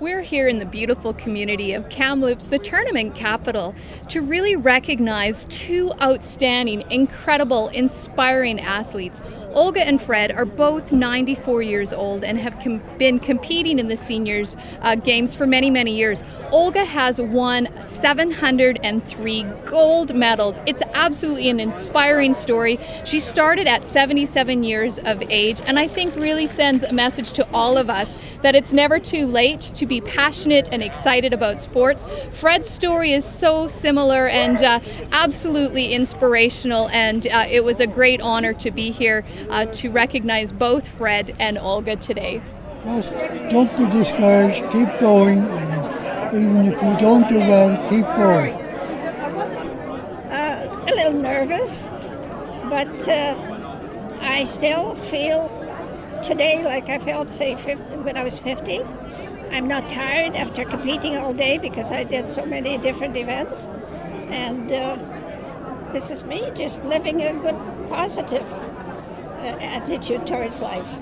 We're here in the beautiful community of Kamloops, the tournament capital, to really recognize two outstanding, incredible, inspiring athletes. Olga and Fred are both 94 years old and have com been competing in the seniors uh, games for many, many years. Olga has won 703 gold medals. It's absolutely an inspiring story. She started at 77 years of age and I think really sends a message to all of us that it's never too late to be passionate and excited about sports. Fred's story is so similar and uh, absolutely inspirational and uh, it was a great honor to be here uh, to recognize both Fred and Olga today. Just don't be discouraged, keep going, and even if you don't do well, keep going. Uh, a little nervous, but uh, I still feel today like I felt, say, 50, when I was 50. I'm not tired after competing all day because I did so many different events. And uh, this is me just living a good, positive uh, attitude towards life.